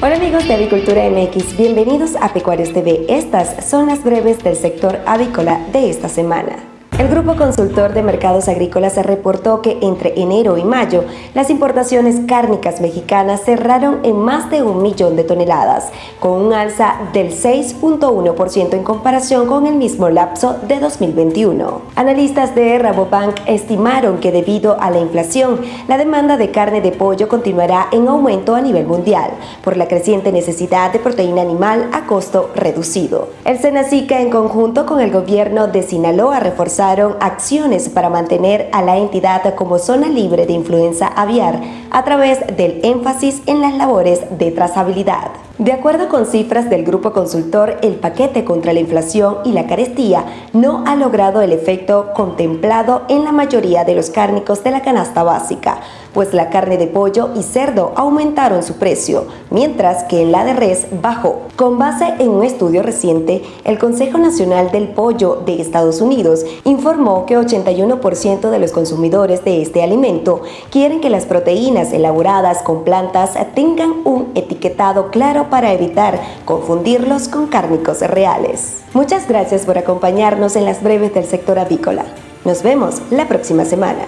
Hola amigos de Avicultura MX, bienvenidos a Pecuarios TV. Estas son las breves del sector avícola de esta semana. El Grupo Consultor de Mercados Agrícolas reportó que entre enero y mayo las importaciones cárnicas mexicanas cerraron en más de un millón de toneladas, con un alza del 6.1% en comparación con el mismo lapso de 2021. Analistas de Rabobank estimaron que debido a la inflación, la demanda de carne de pollo continuará en aumento a nivel mundial por la creciente necesidad de proteína animal a costo reducido. El Senacica en conjunto con el gobierno de Sinaloa reforzaron acciones para mantener a la entidad como zona libre de influenza aviar a través del énfasis en las labores de trazabilidad. De acuerdo con cifras del grupo consultor, el paquete contra la inflación y la carestía no ha logrado el efecto contemplado en la mayoría de los cárnicos de la canasta básica, pues la carne de pollo y cerdo aumentaron su precio, mientras que la de res bajó. Con base en un estudio reciente, el Consejo Nacional del Pollo de Estados Unidos informó que 81% de los consumidores de este alimento quieren que las proteínas elaboradas con plantas tengan un etiquetado claro para evitar confundirlos con cárnicos reales. Muchas gracias por acompañarnos en las breves del sector avícola. Nos vemos la próxima semana.